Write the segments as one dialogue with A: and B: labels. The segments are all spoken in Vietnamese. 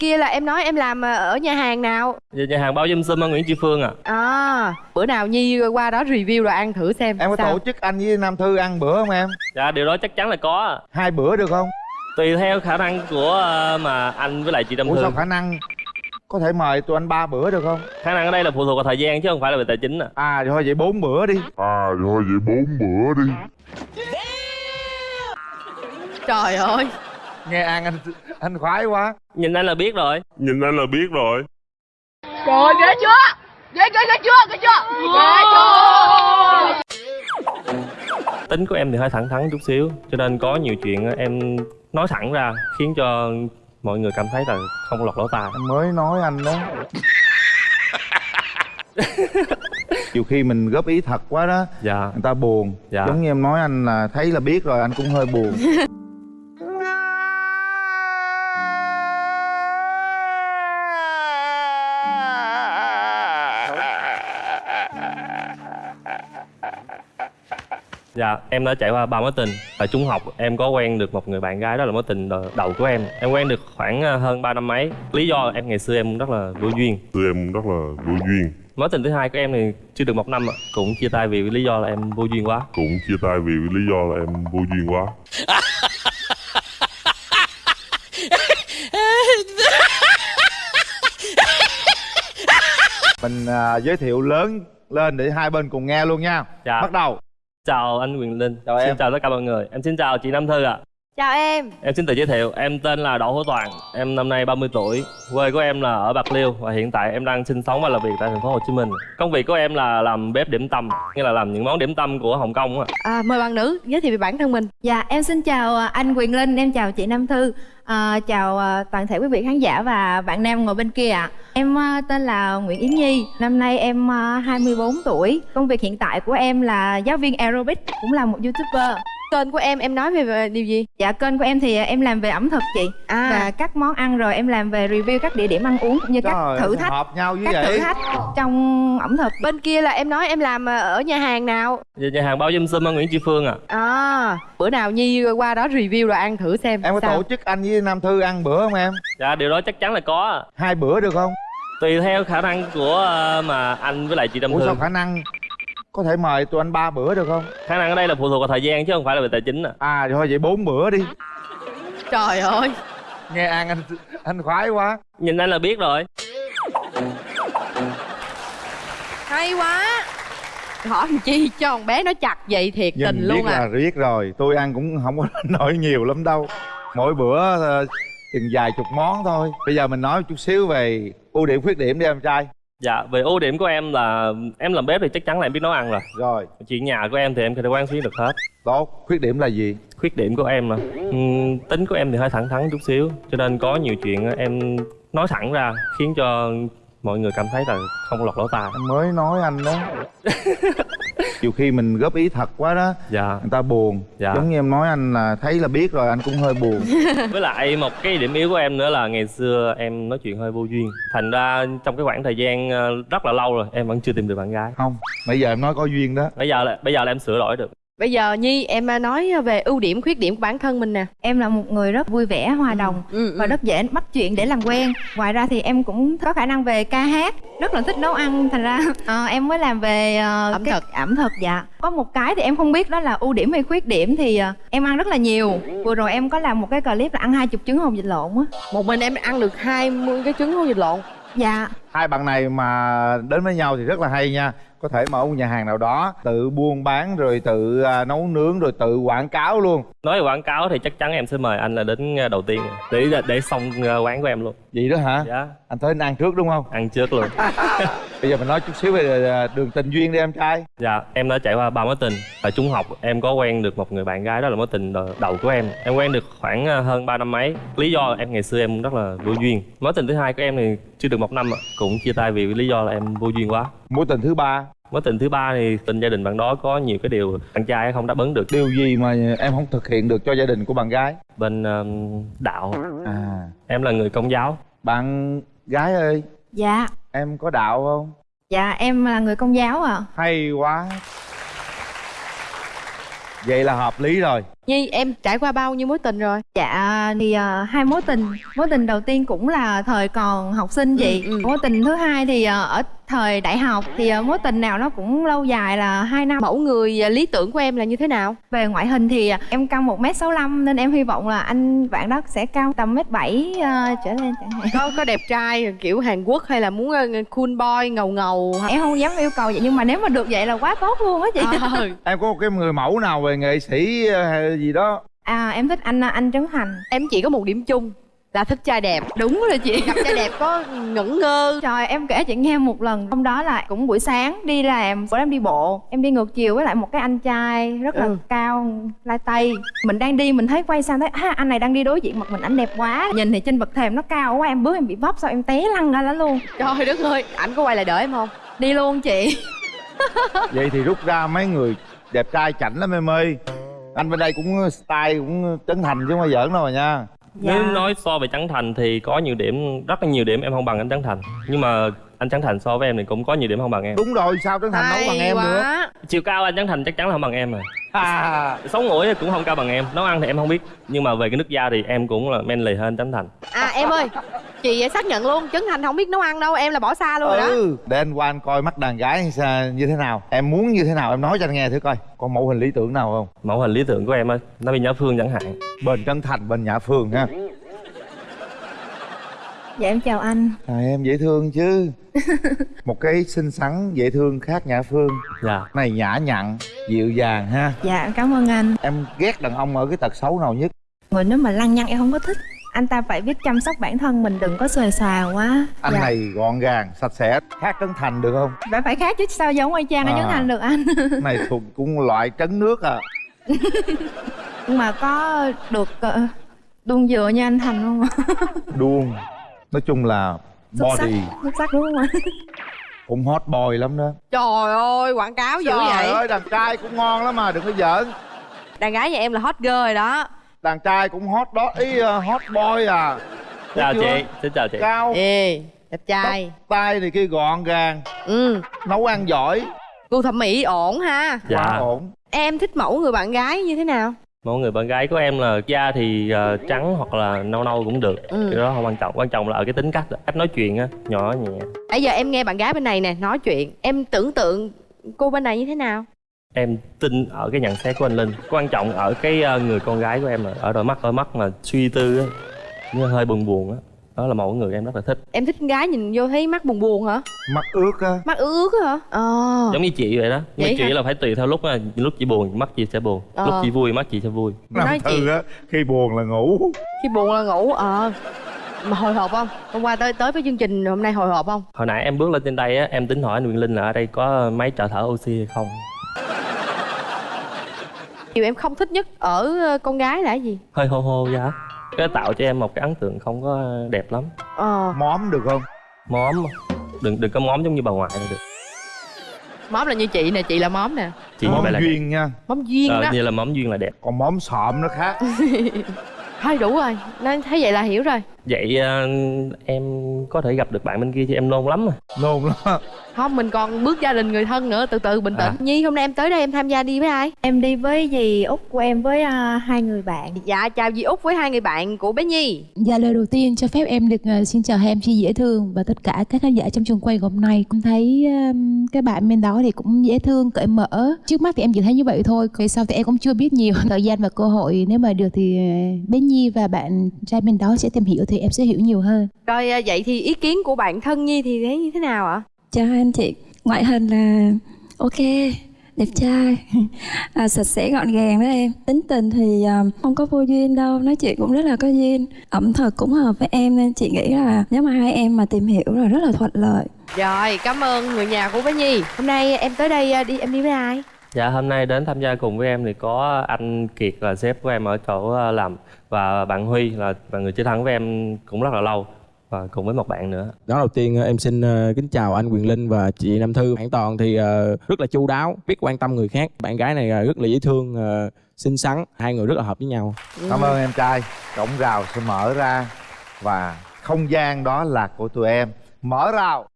A: kia là em nói em làm ờ, ở nhà hàng nào?
B: Về nhà hàng bao dâm sum ở Nguyễn Tri Phương à
A: à bữa nào nhi qua đó review rồi ăn thử xem
C: em có
A: sao.
C: tổ chức anh với nam thư ăn bữa không em?
B: Dạ điều đó chắc chắn là có
C: hai bữa được không?
B: Tùy theo khả năng của ờ, mà anh với lại chị Trâm
C: ủa sao
B: Thương
C: khả năng? Có thể mời tụi anh ba bữa được không?
B: Khả năng ở đây là phụ thuộc vào thời gian chứ không phải là về tài chính à
C: à thôi vậy bốn bữa đi.
D: À rồi vậy bốn bữa đi.
A: Trời ơi
C: nghe an anh anh khoái quá
B: Nhìn anh là biết rồi
D: Nhìn anh là biết rồi
E: Trời ghê chưa? Ghê ghê ghê chưa? Ghê chưa? Ghê chưa?
B: Tính của em thì hơi thẳng thắn chút xíu Cho nên có nhiều chuyện em nói thẳng ra Khiến cho mọi người cảm thấy là không lọt lỗ tai
C: anh mới nói anh đó nhiều khi mình góp ý thật quá đó
B: Dạ
C: người ta buồn
B: Dạ.
C: giống như em nói anh là thấy là biết rồi anh cũng hơi buồn
B: Dạ, em đã trải qua ba mối tình. Ở trung học em có quen được một người bạn gái đó là mối tình đầu của em. Em quen được khoảng ờ, hơn 3 năm mấy. Lý do em ngày xưa em rất là vô duyên.
D: Tụi em rất là vô duyên.
B: Mối tình thứ hai của em thì chưa được một năm ạ. Cũng chia tay vì lý do là em vô duyên quá.
D: Cũng chia tay vì lý do là em vô duyên quá.
C: Mình à, giới thiệu lớn lên để hai bên cùng nghe luôn nha.
B: Dạ.
C: bắt đầu
B: Chào anh Quyền Linh.
C: Chào
B: Xin
C: em.
B: chào tất cả mọi người. Em xin chào chị Nam Thư ạ
A: chào em.
B: Em xin tự giới thiệu, em tên là Đỗ Hữu Toàn Em năm nay 30 tuổi. Quê của em là ở Bạc Liêu Và hiện tại em đang sinh sống và làm việc tại thành phố Hồ Chí Minh. Công việc của em là làm bếp điểm tâm Nghĩa là làm những món điểm tâm của Hồng Kông á.
A: À, mời bạn nữ giới thiệu về bản thân mình.
F: Dạ, em xin chào à, anh Quyền Linh, em chào chị Nam Thư. À, Chào à, toàn thể quý vị khán giả và bạn nam ngồi bên kia ạ. Em à, tên là Nguyễn Yến Nhi, năm nay em à, 24 tuổi. Công việc hiện tại của em là giáo viên aerobic, cũng là một youtuber
A: kênh của em em nói về, về điều gì?
F: Dạ, kênh của em thì em làm về ẩm thực chị.
A: À.
F: Và các món ăn rồi em làm về review các địa điểm ăn uống cũng như các
C: Trời,
F: thử
C: sao
F: thách.
C: hợp nhau như
F: Các thử
C: vậy?
F: thách trong ẩm thực.
A: Bên kia là em nói em làm ờ, ở nhà hàng nào?
B: Về nhà hàng bao dâm sum ở Nguyễn Tri Phương à
A: à bữa nào nhi qua đó review rồi ăn thử xem
C: em có
A: sao.
C: tổ chức anh với nam thư ăn bữa không em?
B: Dạ điều đó chắc chắn là có à.
C: hai bữa được không?
B: Tùy theo khả năng của ờ, mà anh với lại chị Trâm
C: ủa sao
B: Thương
C: khả năng có thể mời tụi anh ba bữa được không?
B: Khả năng ở đây là phụ thuộc vào thời gian chứ không phải là về tài chính à.
C: À thôi vậy bốn bữa đi.
A: Trời ơi.
C: Nghe an anh anh khoái quá.
B: Nhìn anh là biết rồi.
A: Hay quá. Hỏi chi cho con bé nó chặt vậy thiệt tình
C: nhìn
A: luôn
C: biết
A: à.
C: là biết rồi. Tôi ăn cũng không có nổi nhiều lắm đâu. Mỗi bữa ờ, chừng vài chục món thôi. Bây giờ mình nói một chút xíu về ưu điểm khuyết điểm đi em trai
B: Dạ về ưu điểm của em là em làm bếp thì chắc chắn là em biết nấu ăn rồi.
C: Rồi.
B: Chuyện nhà của em thì em có thể quan xuyến được hết.
C: Tốt. Khuyết điểm là gì?
B: Khuyết điểm của em là ừm, tính của em thì hơi thẳng thắn chút xíu Cho nên có nhiều chuyện em nói thẳng ra Khiến cho mọi người cảm thấy là không lọt lỗ tai.
C: Anh mới nói anh đó nhiều khi mình góp ý thật quá đó
B: Dạ.
C: người ta buồn.
B: Dạ.
C: giống như em nói anh là thấy là biết rồi anh cũng hơi buồn.
B: Với lại một cái điểm yếu của em nữa là ngày xưa em nói chuyện hơi vô duyên. Thành ra trong cái khoảng thời gian ờ, rất là lâu rồi em vẫn chưa tìm được bạn gái.
C: Không bây giờ em nói có duyên đó.
B: Bây giờ là bây giờ là em sửa đổi được
A: bây giờ nhi em ờ, nói về ưu điểm khuyết điểm của bản thân mình nè.
F: Em là một người rất vui vẻ, hòa đồng
A: ừ,
F: và rất dễ bắt chuyện để làm quen. Ngoài ra thì em cũng có khả năng về ca hát rất là thích nấu ăn. Thành ra ờ, em mới làm về ờ,
A: Ẩm
F: cái-
A: thực.
F: ẩm thực dạ. Có một cái thì em không biết đó là ưu điểm hay khuyết điểm thì ờ, em ăn rất là nhiều. Vừa rồi em có làm một cái clip là ăn hai chục trứng hồng vịt lộn á.
A: Một mình em ăn được 20 cái trứng hôn vịt lộn?
F: Dạ
C: hai bạn này mà đến với nhau thì rất là hay nha. Có thể mở một nhà hàng nào đó tự buôn bán rồi tự à, nấu nướng rồi tự quảng cáo luôn.
B: Nói về quảng cáo thì chắc chắn em sẽ mời anh là đến ờ, đầu tiên Để để xong ờ, quán của em luôn.
C: Vậy đó hả?
B: Dạ.
C: Anh tới anh ăn trước đúng không?
B: Ăn trước luôn.
C: Bây giờ mình nói chút xíu về à, đường tình duyên đi em trai.
B: Dạ, em đã trải qua ba mối tình. Ở trung học em có quen được một người bạn gái đó là mối tình đầu của em. Em quen được khoảng hơn 3 năm mấy. Lý do em ngày xưa em rất là vô duyên. Mối tình thứ hai của em thì chưa được một năm ạ Cũng chia tay vì lý do là em vô duyên quá.
C: Mối tình thứ ba.
B: Mối tình thứ ba thì tình gia đình bạn đó có nhiều cái điều bạn trai không đáp ứng được.
C: Điều gì mà em không thực hiện được cho gia đình của bạn gái?
B: Bên ờ, đạo.
C: À.
B: Em là người công giáo.
C: Bạn gái ơi.
F: Dạ.
C: Em có đạo không?
F: Dạ em là người công giáo ạ.
C: Hay quá. Vậy là hợp lý rồi
A: nhi em trải qua bao nhiêu mối tình rồi?
F: Dạ thì ờ, hai mối tình. Mối tình đầu tiên cũng là thời còn học sinh chị.
A: Ừ, ừ.
F: Mối tình thứ hai thì ờ, ở thời đại học Thì ờ, mối tình nào nó cũng lâu dài là hai năm.
A: Mẫu người à, lý tưởng của em là như thế nào?
F: Về ngoại hình thì ờ, em cao 1m65 Nên em hy vọng là anh bạn đó sẽ cao tầm mét bảy ờ, trở lên chẳng hạn.
A: Có có đẹp trai kiểu hàn quốc hay là muốn ờ, cool boy ngầu ngầu
F: Em không dám yêu cầu vậy nhưng mà nếu mà được vậy là quá tốt luôn á chị.
A: Ờ,
C: em có một cái người mẫu nào về nghệ sĩ hay gì đó.
F: À em thích anh anh Trấn Thành.
A: Em chỉ có một điểm chung là thích trai đẹp.
F: Đúng rồi chị.
A: Gặp trai đẹp có ngẩn ngơ.
F: Trời em kể chị nghe một lần. Hôm đó là cũng buổi sáng đi làm Bữa em đi bộ. Em đi ngược chiều với lại một cái anh trai Rất là
A: Ừ.
F: cao lai tây. Mình đang đi mình thấy quay sang thấy à, Anh này đang đi đối diện mặt mình anh đẹp quá. Nhìn thì trên bậc thềm nó cao quá Em bước em bị vấp sao em té lăn ra đó luôn.
A: Trời đất ơi ảnh có quay lại đợi em không?
F: Đi luôn chị.
C: Vậy thì rút ra mấy người đẹp trai chảnh lắm em ơi anh bên đây cũng style cũng trấn thành chứ không phải giỡn đâu mà nha.
B: Nếu nói so về Trấn Thành thì có nhiều điểm rất là nhiều điểm em không bằng anh Trấn Thành. Nhưng mà anh Trấn Thành so với em thì cũng có nhiều điểm không bằng em.
C: Đúng rồi sao trấn thành nấu bằng
A: Hay
C: em nữa
A: quá.
B: chiều cao anh Trấn Thành chắc chắn là không bằng em rồi.
C: à,
B: sống mũi cũng không cao bằng em. Nấu ăn thì em không biết. Nhưng mà về cái nước da thì em cũng là manly hơn Trấn Thành.
A: À em ơi chị xác nhận luôn. Trấn thành không biết nấu ăn đâu. Em là bỏ xa luôn rồi đó.
C: Ừ để anh qua anh coi mắt đàn gái như thế nào. Em muốn như thế nào em nói cho anh nghe thử coi. Có mẫu hình lý tưởng nào không?
B: Mẫu hình lý tưởng của em á nó bị nhã phương chẳng hạn.
C: Bên trấn thành bên nhã phương ha
F: Dạ em chào anh.
C: À, em dễ thương chứ. Một cái xinh xắn dễ thương khác nhã phương.
B: Dạ.
C: Này nhã nhặn dịu dàng ha.
F: Dạ cảm ơn anh.
C: Em ghét đàn ông ở cái tật xấu nào nhất?
F: Người nếu mà lăng nhăng em không có thích. Anh ta phải biết chăm sóc bản thân mình đừng có xòe xòa quá.
C: Anh
F: Dạ.
C: này gọn gàng sạch sẽ khác trấn thành được không?
F: Phải phải khác chứ sao giống anh
C: À.
F: Trấn Thành được anh?
C: Này thuộc cũng loại trấn nước à.
F: Nhưng mà có được uh, đun dừa như anh Thành không ạ?
C: đuông nói chung là
F: Xuất sắc.
C: body
F: Xuất sắc đúng không anh?
C: cũng hot boy lắm đó.
A: Trời ơi quảng cáo dữ
C: trời
A: vậy.
C: ơi đàn trai cũng ngon lắm mà đừng có giỡn.
A: Đàn gái nhà em là hot girl rồi đó.
C: Đàn trai cũng hot đó ý uh, hot boy à.
B: Chào
C: chưa?
B: chị xin chào chị.
C: Cao.
A: Ê đẹp trai.
C: Tay này kia gọn gàng.
A: Ừ.
C: Nấu ăn giỏi.
A: Gu thẩm mỹ ổn ha.
B: Dạ.
C: Quá ổn.
A: Em thích mẫu người bạn gái như thế nào
B: mẫu người bạn gái của em là da thì ờ, trắng hoặc là nâu nâu cũng được.
A: Ừ.
B: cái đó không quan trọng quan trọng là ở cái tính cách cách nói chuyện á nhỏ nhẹ.
A: Bây giờ em nghe bạn gái bên này nè nói chuyện. Em tưởng tượng cô bên này như thế nào?
B: Em tin ở cái nhận xét của anh linh. Quan trọng ở cái ờ, người con gái của em là ở đôi mắt đôi mắt mà suy tư á hơi buồn buồn á đó là mẫu người em rất là thích.
A: Em thích con gái nhìn vô thấy mắt buồn buồn hả?
C: Mắt ướt á.
A: Mắt ướt ướt á hả? Ờ.
B: Giống như chị vậy đó. Nhưng
A: Vậy
B: mà chị
A: hả?
B: là phải tùy theo lúc á lúc chị buồn mắt chị sẽ buồn.
A: Ờ.
B: lúc chị vui mắt chị sẽ vui.
A: Nói
C: Nam
A: chị
C: thư á khi buồn là ngủ.
A: Khi buồn là ngủ ờ. Mà hồi hộp không? Hôm qua tới tới với chương trình hôm nay hồi hộp không?
B: Hồi nãy em bước lên trên đây á em tính hỏi anh Nguyễn Linh là ở đây có máy trợ thở oxy hay không?
A: Điều em không thích nhất ở con gái là cái gì?
B: Hơi hô hô giá cái tạo cho em một cái ấn tượng không có đẹp lắm.
A: Ờ.
C: Móm được không?
B: Móm. Đừng đừng có móm giống như bà ngoại là được.
A: Móm là như chị nè chị là móm nè.
B: Chị
C: móm
B: là
C: duyên nha.
A: Móm duyên
B: ờ,
A: đó.
B: như là móm duyên là đẹp.
C: Còn móm sọm nó khác.
A: Thôi đủ rồi nên thấy vậy là hiểu rồi
B: vậy ờ, em có thể gặp được bạn bên kia chứ em nôn lắm à.
C: Nôn lắm
A: không mình còn bước gia đình người thân nữa từ từ bình tĩnh.
B: À.
A: nhi hôm nay em tới đây em tham gia đi với ai?
F: Em đi với dì út của em với à, hai người bạn.
A: Dạ chào dì út với hai người bạn của bé nhi.
G: Dạ lời đầu tiên cho phép em được ờ, xin chào hai em chi dễ thương và tất cả các khán giả trong trường quay hôm nay. Cũng thấy um, các bạn bên đó thì cũng dễ thương cởi mở. Trước mắt thì em chỉ thấy như vậy thôi về sau thì em cũng chưa biết nhiều thời gian và cơ hội. Nếu mà được thì bé Nhi và bạn trai bên đó sẽ tìm hiểu thì em sẽ hiểu nhiều hơn
A: rồi à, vậy thì ý kiến của bạn thân nhi thì thấy như thế nào ạ
H: Chào anh chị, ngoại hình là ok, đẹp trai, à, sạch sẽ gọn gàng đó em. Tính tình thì à, không có vô duyên đâu, nói chuyện cũng rất là có duyên. Ẩm thực cũng hợp với em nên chị nghĩ là nếu mà hai em mà tìm hiểu là rất là thuận lợi.
A: rồi cảm ơn người nhà của bé nhi hôm nay em tới đây à, đi em đi với ai
B: dạ hôm nay đến tham gia cùng với em thì có anh Kiệt là sếp của em ở chỗ làm và bạn Huy là là người chơi thân với em cũng rất là lâu và cùng với một bạn nữa.
I: Đó đầu tiên ờ, em xin ờ, kính chào anh Quyền Linh và chị Nam Thư. Bạn Toàn thì ờ, rất là chu đáo, biết quan tâm người khác. Bạn gái này rất là dễ thương, xinh xắn, hai người rất là hợp với nhau.
C: cảm ơn em trai. Cổng rào sẽ mở ra và không gian đó là của tụi em. Mở rào.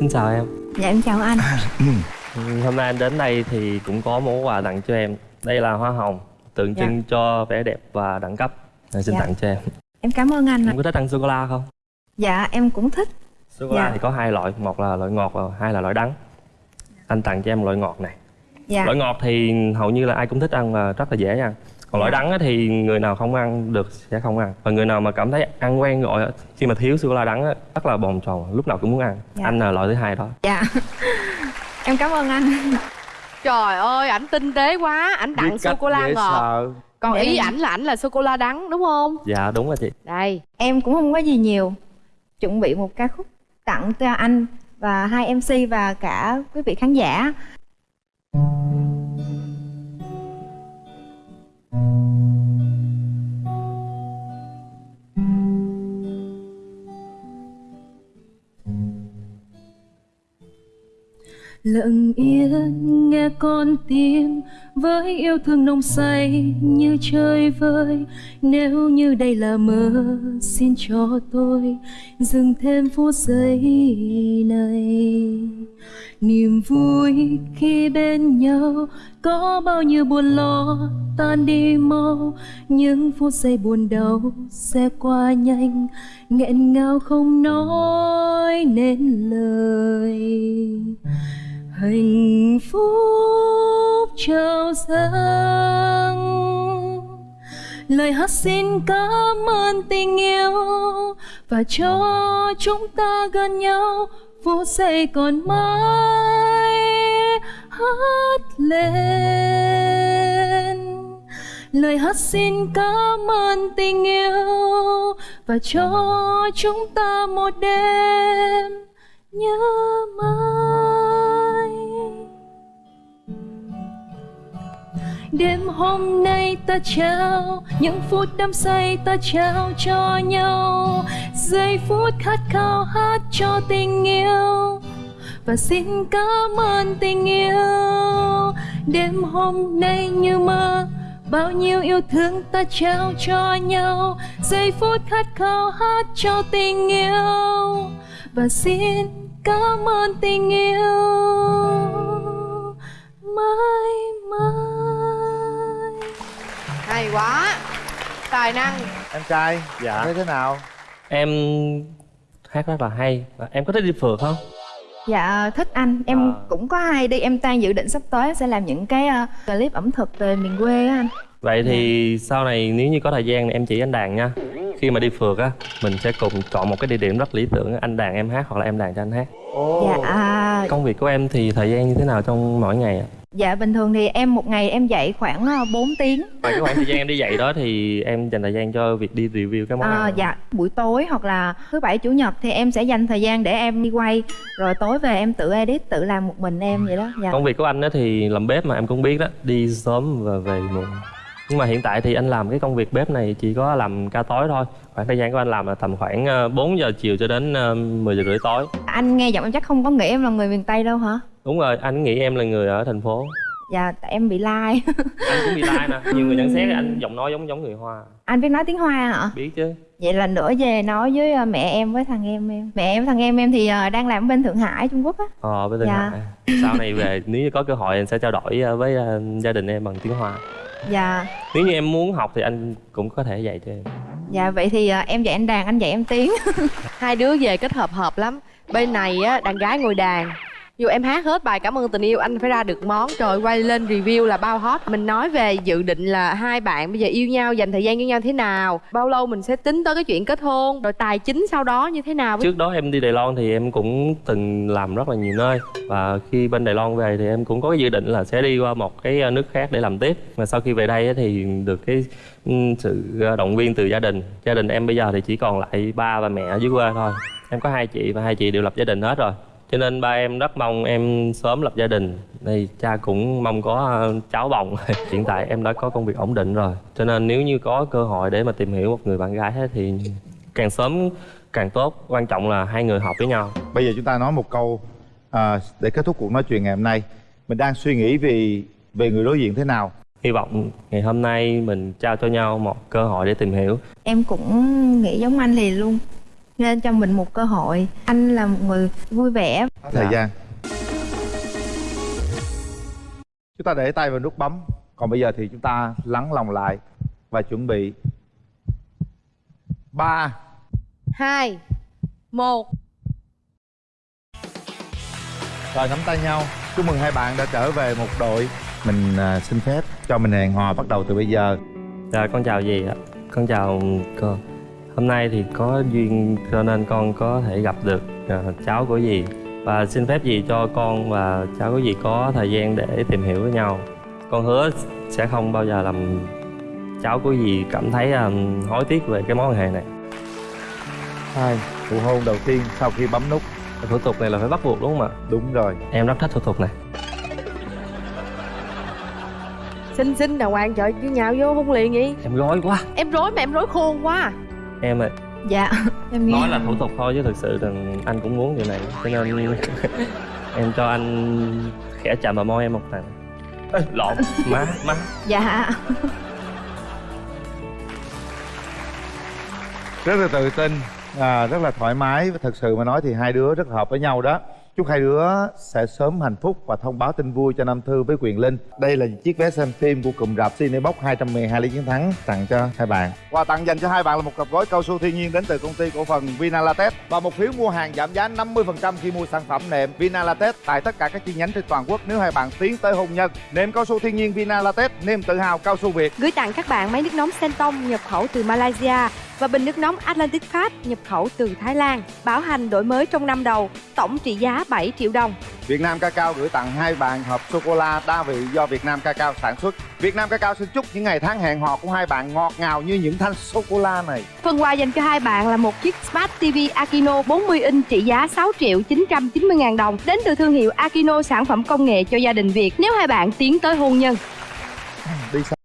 B: Xin chào em.
F: Dạ em chào anh.
B: Ừ, Hôm nay anh đến đây thì cũng có món quà tặng cho em Đây là hoa hồng Tượng
F: Dạ.
B: trưng cho vẻ đẹp và đẳng cấp Anh xin
F: Dạ.
B: tặng cho em
F: em cảm ơn anh.
B: Em có thích ăn sô-cô-la không?
F: dạ em cũng thích
B: Sô-cô-la
F: Dạ.
B: thì có hai loại Một là loại ngọt và hai là loại đắng Anh tặng cho em loại ngọt này
F: dạ
B: Loại ngọt thì hầu như là ai cũng thích ăn và rất là dễ ăn Còn loại
F: Dạ.
B: đắng thì người nào không ăn được sẽ không ăn Và người nào mà cảm thấy ăn quen rồi Khi mà thiếu sô-cô-la đắng á, rất là bồn chồn Lúc nào cũng muốn ăn
F: Dạ.
B: Anh là loại thứ hai đó
F: dạ em cảm ơn anh.
A: Trời ơi ảnh tinh tế quá ảnh tặng sô cô la ngọt.
C: sợ
A: còn
F: Để
A: ý
F: em-
A: ảnh là ảnh là sô cô la đắng đúng không?
B: Dạ đúng rồi chị.
A: Đây.
F: Em cũng không có gì nhiều. Chuẩn bị một ca khúc tặng cho anh và hai mc và cả quý vị khán giả
J: lặng yên, nghe con tim với yêu thương nồng say như chơi vơi. Nếu như đây là mơ, xin cho tôi dừng thêm phút giây này. Niềm vui khi bên nhau có bao nhiêu buồn lo tan đi mau. Những phút giây buồn đau sẽ qua nhanh, nghẹn ngào không nói nên lời hạnh phúc trao dâng. Lời hát xin cảm ơn tình yêu và cho chúng ta gần nhau phút giây còn mãi hát lên. Lời hát xin cảm ơn tình yêu và cho chúng ta một đêm nhớ mãi. Đêm hôm nay ta trao, những phút đắm say ta trao cho nhau. Giây phút khát khao hát cho tình yêu. Và xin cảm ơn tình yêu. Đêm hôm nay như mơ, bao nhiêu yêu thương ta trao cho nhau. Giây phút khát khao hát cho tình yêu. Và xin cảm ơn tình yêu. Mãi
A: hay quá. Tài năng.
C: Em trai
B: Dạ.
C: thấy thế nào?
B: Em hát rất là hay. Và Em có thích đi phượt không?
F: dạ thích anh. Em
B: À.
F: cũng có hay đi. Em đang dự định sắp tới sẽ làm những cái ờ, clip ẩm thực về miền quê á anh.
B: Vậy thì sau này nếu như có thời gian thì em chỉ anh đàn nha. Khi mà đi phượt á Mình sẽ cùng chọn một cái địa điểm rất lý tưởng. Anh đàn em hát hoặc là em đàn cho anh hát.
F: Dạ. À,
B: Công việc của em thì thời gian như thế nào trong mỗi ngày ạ?
F: Dạ bình thường thì em một ngày em dạy khoảng ờ, 4 tiếng.
B: Ngoài cái khoảng thời gian em đi dạy đó thì em dành thời gian cho việc đi review các món
F: À,
B: ăn
F: dạ buổi tối hoặc là thứ bảy chủ nhật thì em sẽ dành thời gian để em đi quay. Rồi tối về em tự edit tự làm một mình em vậy đó dạ.
B: Công việc của anh thì làm bếp mà em cũng biết đó Đi sớm và về muộn. Nhưng mà hiện tại thì anh làm cái công việc bếp này chỉ có làm ca tối thôi. Khoảng thời gian của anh làm là tầm khoảng ờ, 4 giờ chiều cho đến ờ, 10 giờ rưỡi tối.
F: Anh nghe giọng em chắc không có nghĩ em là người miền tây đâu hả
B: Đúng rồi, anh nghĩ em là người ở thành phố.
F: Dạ tại em bị lai.
B: Anh cũng bị like nè Nhiều người nhận xét anh giọng nói giống giống người Hoa.
F: Anh biết nói tiếng hoa hả?
B: Biết chứ.
F: Vậy là nữa về nói với ờ, mẹ em với thằng em em. Mẹ em thằng em em thì ờ, đang làm ở bên thượng hải trung quốc á.
B: Ờ, bên Tân
F: Dạ.
B: Hải. Sau này về nếu như có cơ hội anh sẽ trao đổi ờ, với gia đình em bằng tiếng Hoa.
F: Dạ.
B: Nếu như em muốn học thì anh cũng có thể dạy cho em.
F: Dạ vậy thì em dạy anh đàn anh dạy em tiếng.
A: Hai đứa về kết hợp hợp lắm. Bên này á đàn gái ngồi đàn dù em hát hết bài cảm ơn tình yêu, anh phải ra được món. Trời quay lên review là bao hot. Mình nói về dự định là hai bạn bây giờ yêu nhau, dành thời gian với nhau thế nào, bao lâu mình sẽ tính tới cái chuyện kết hôn, rồi tài chính sau đó như thế nào?
B: Trước đó em đi Đài Loan thì em cũng từng làm rất là nhiều nơi. Và khi bên Đài Loan về thì em cũng có cái dự định là sẽ đi qua một cái ờ, nước khác để làm tiếp. Mà sau khi về đây thì được cái ừ, sự ờ, động viên từ gia đình. Gia đình em bây giờ thì chỉ còn lại ba và mẹ ở dưới quê thôi. Em có hai chị và hai chị đều lập gia đình hết rồi cho nên ba em rất mong em sớm lập gia đình. Thì cha cũng mong có ờ, cháu bồng. Hiện tại em đã có công việc ổn định rồi. Cho nên nếu như có cơ hội để mà tìm hiểu một người bạn gái thì càng sớm càng tốt. Quan trọng là hai người hợp với nhau.
C: Bây giờ chúng ta nói một câu à, để kết thúc cuộc nói chuyện ngày hôm nay. Mình đang suy nghĩ vì về người đối diện thế nào?
B: Hy vọng ngày hôm nay mình trao cho nhau một cơ hội để tìm hiểu.
F: Em cũng nghĩ giống anh thì luôn nên cho mình một cơ hội. Anh là một người vui vẻ.
C: Thời
B: Dạ.
C: gian. Chúng ta để tay vào nút bấm. Còn bây giờ thì chúng ta lắng lòng lại và chuẩn bị. Ba.
A: Hai. Một.
C: Rồi nắm tay nhau. Chúc mừng hai bạn đã trở về một đội. Mình à, xin phép cho mình hẹn hò bắt đầu từ bây giờ.
B: Dạ con chào dì ạ. Con chào cô Hôm nay thì có duyên cho nên con có thể gặp được ờ, cháu của dì. Và xin phép dì cho con và cháu của dì có thời gian để tìm hiểu với nhau. Con hứa sẽ không bao giờ làm cháu của dì cảm thấy um, hối tiếc về cái mối quan hệ này.
C: Hai nụ hôn đầu tiên sau khi bấm nút.
B: Thủ tục này là phải bắt buộc đúng không ạ?
C: đúng rồi.
B: Em rất thích thủ tục này.
A: Xinh xinh đàng hoàng trời chứ nhào vô hôn liền vậy.
B: Em rối quá.
A: Em rối mà em rối khôn quá
B: Em ơi
F: dạ. Em nghe.
B: Nói là thủ tục thôi chứ thực sự là anh cũng muốn điều này cho nên em cho anh khẽ chạm vào môi em một lần Ê, lộn má má.
F: Dạ.
C: Rất là tự tin à, rất là thoải mái. Và thật sự mà nói thì hai đứa rất hợp với nhau đó chúc hai đứa sẽ sớm hạnh phúc và thông báo tin vui cho Nam Thư với Quyền Linh. Đây là chiếc vé xem phim của cụm rạp Cinebox 212 lý chiến thắng tặng cho hai bạn. Quà tặng dành cho hai bạn là một cặp gói cao su thiên nhiên đến từ công ty cổ phần Vinalatex và một phiếu mua hàng giảm giá 50% khi mua sản phẩm nệm Vinalatex tại tất cả các chi nhánh trên toàn quốc nếu hai bạn tiến tới hôn nhân. Nệm cao su thiên nhiên Vinalatex niềm tự hào cao su Việt.
A: Gửi tặng các bạn máy nước nóng Senton nhập khẩu từ Malaysia và bình nước nóng Atlantic Fast nhập khẩu từ Thái Lan. Bảo hành đổi mới trong năm đầu, tổng trị giá 7 triệu đồng.
C: Việt Nam Cacao gửi tặng hai bạn hộp sô cô la đa vị do Việt Nam Cacao sản xuất. Việt Nam Cacao xin chúc những ngày tháng hẹn hò của hai bạn ngọt ngào như những thanh sô cô la này.
A: Phần quà dành cho hai bạn là một chiếc Smart TV Akino 40 inch trị giá 6 triệu 990 ngàn đồng đến từ thương hiệu Akino sản phẩm công nghệ cho gia đình Việt nếu hai bạn tiến tới hôn nhân.
C: Đi sao?